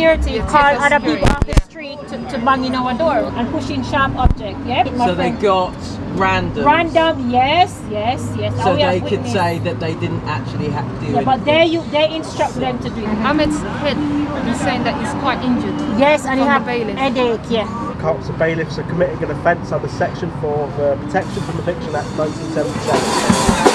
security Yeah, call TFL other people security, off the street to, to bang in our door and pushing sharp objects. Yeah. my So they got random. random. Yes, yes, yes. So Oh, we have they could witness. say that they didn't actually have to do Yeah, it. but they you they instruct them to do it. Ahmed's head is saying that he's quite injured. Yes, and he From the have bailiff. headache. Yeah. Cops and bailiffs are committing an offence under Section 4 of the Protection from Eviction Act 1977.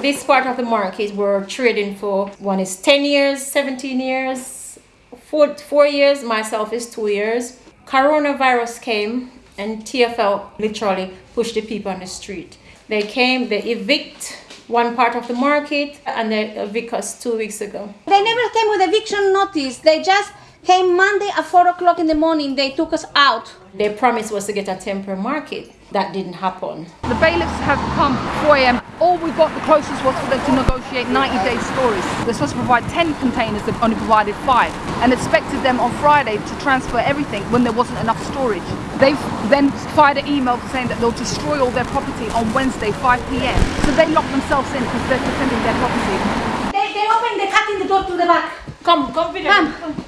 This part of the market we're trading for one is 10 years, 17 years, four, four years, myself is two years. Coronavirus came and TFL literally pushed the people on the street. They came, they evict one part of the market and they evict us two weeks ago. They never came with eviction notice. They just came Monday at 4 o'clock in the morning. They took us out. Their promise was to get a temporary market. That didn't happen. The bailiffs have come 4 a.m. All we got the closest was for them to negotiate 90 day stories. They're supposed to provide 10 containers, they've only provided 5 and expected them on Friday to transfer everything when there wasn't enough storage. They've then fired an email saying that they'll destroy all their property on Wednesday 5 p.m. So they locked themselves in because they're defending their property. They, they opened the cutting the door to the back. Come, come, Peter. Come. They're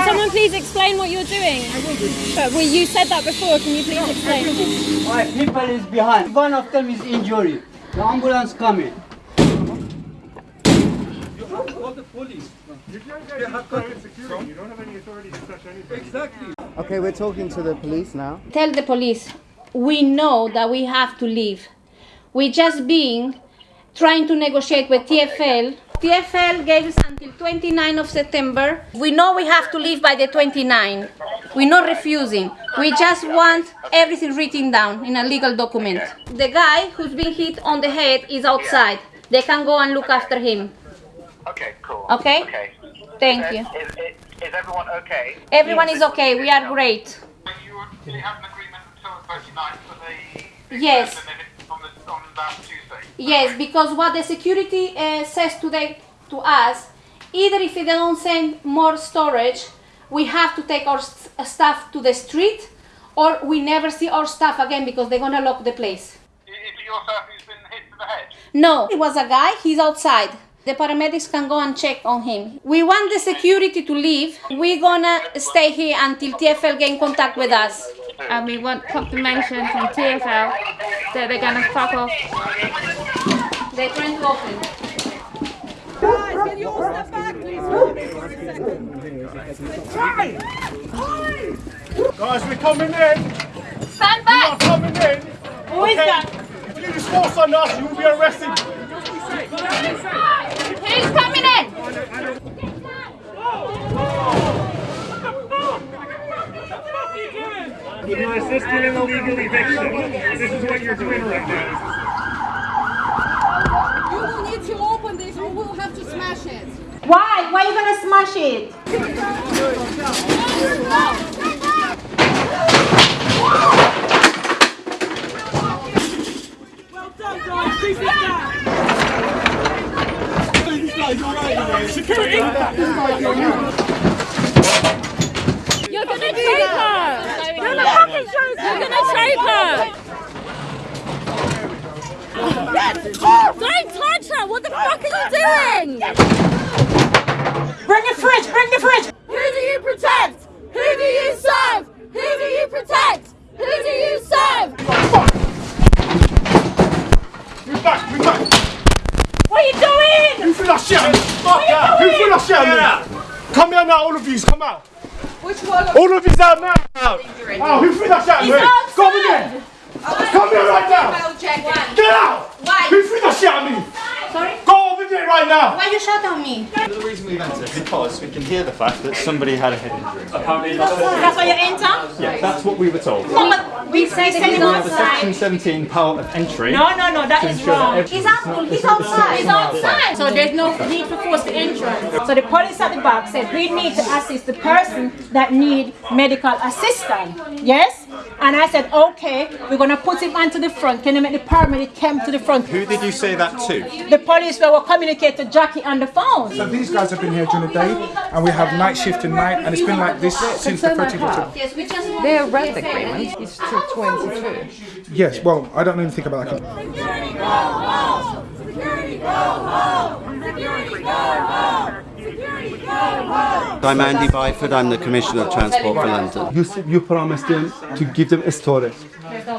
someone please explain what you're doing? But well, you said that before. Can you please explain? My people is behind. One of them is injured. The ambulance coming. You don't want the police. You you have current security. You don't have any authority to touch anything. Exactly. Okay, we're talking to the police now. Tell the police, we know that we have to leave. We just being trying to negotiate with TFL. TFL gave us until 29 of September. We know we have to leave by the 29. We're not refusing. We just want everything written down in a legal document. The guy who's been hit on the head is outside. They can go and look after him. Okay, cool. Okay? Okay. Thank Is- you. Is, is, is everyone okay? Everyone is okay. We are great. Do you have an agreement until the 29th for the... Yes. On, the, on that Tuesday? Yes, because what the security uh, says today to us, either if they don't send more storage, we have to take our st- stuff to the street, or we never see our stuff again because they're gonna lock the place. Is it yourself who's been hit to the head? No, it was a guy. He's outside. The paramedics can go and check on him. We want the security to leave. We're gonna stay here until TFL get in contact with us. And we want confirmation from TFL that they're gonna fuck off. They're trying to open. Guys, we're coming in. Stand back! We are coming in. Who is that? If you use force on us, you will be arrested. Who's coming in? You're in illegal eviction. This is what you're doing right now. You will need to open this or we'll have to smash it. Why? Why are you gonna smash it? Security! You're gonna choke her. You're gonna fucking choke her. You're gonna choke her. Don't touch her. What the fuck are you doing? Bring the fridge! Bring the fridge! Who do you protect? Who do you serve? Who do you protect? Who do you serve? Move back, move back! What are you doing? Who threw that shit at me? What are Who you threw doing? that shit at me? Come here now, all of you, come out. Which one? All of you out now. Oh, who threw that shit at me? Come again. Come here right now. Well, check it. Get out. Why? Who threw that shit at me? Sorry? Go over there right right now. Why you shot on me? The reason we've entered is because we can hear the fact that somebody had a head injury. Apparently That's why you enter? Yeah, that's what we were told. No, but we say that he's We have outside. section 17 power of entry. No, no, no, that is to is ensure that wrong. He's out, he's outside. He's outside. So there's no need to force the entrance. So the police at the back said we need to assist the person that need medical assistance. Yes? And I said, okay, we're gonna put him onto the front. Can you make the paramedic come to the front? Who did you say that to? The police were communicating to Jackie on the phone. So these guys have been here during the day, and we have night shift and night, and it's been like this since the 13th of October. Yes, we just Their rent agreement is till 22. Yes, well, I don't know anything about that. Security go home! Security go home! Security go home! Security go home! I'm Andy Byford, I'm the Commissioner of Transport for London. You, you promised them to give them a storage.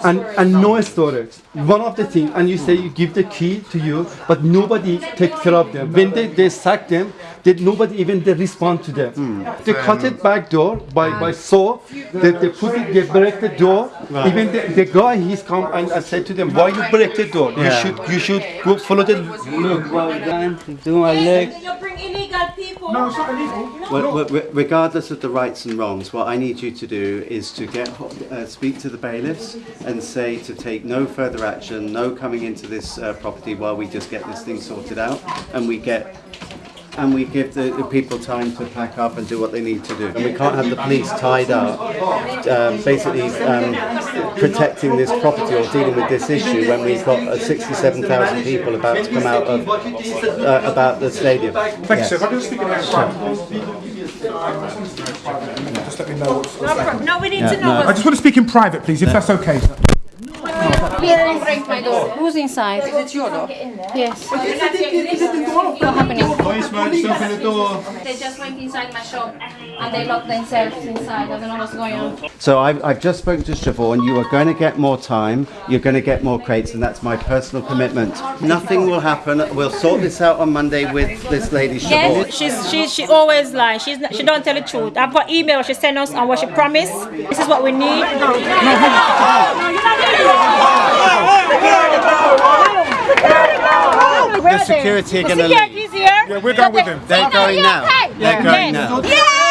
And, and no storage. One of the things, and you say you give the key to you, but nobody takes care of them. When they, they sack them, did nobody even they respond to them. Hmm. They cut it back door by, by saw, they, they put it, they break the door. Right. Even the, the guy, he's come and I said to them, why you break the door? You should you should go follow the Look, well done, do my leg. You bring illegal. No, it's not illegal. Well, well, regardless of the rights and wrongs, what I need you to do is to get uh, speak to the bailiffs and say to take no further action, no coming into this uh, property while we just get this thing sorted out, and we get and we give the, the people time to pack up and do what they need to do. And we can't have the police tied up, um, basically um, protecting this property or dealing with this issue when we've got uh, 67,000 people about to come out of uh, about the stadium. Thank Yes. you, sir. If I can speak in private. Just let me know what's No, we need to know I just want to speak in private, please, if that's okay. Please don't break my door. Who's inside? Is it your door? Yes. What happening? Policeman, open the door. They just went inside my shop and they locked themselves inside. I don't know what's going on. So I've, I've just spoken to Siobhan. You are going to get more time. You're going to get more crates, and that's my personal commitment. Nothing will happen. We'll sort this out on Monday with this lady Siobhan. Yes, she's she she always lies. She's not, she don't tell the truth. I've got email she sent us and what she promised. This is what we need. The security are going to leave. Security's here. Yeah, we're going with them. They're going now. They're going now.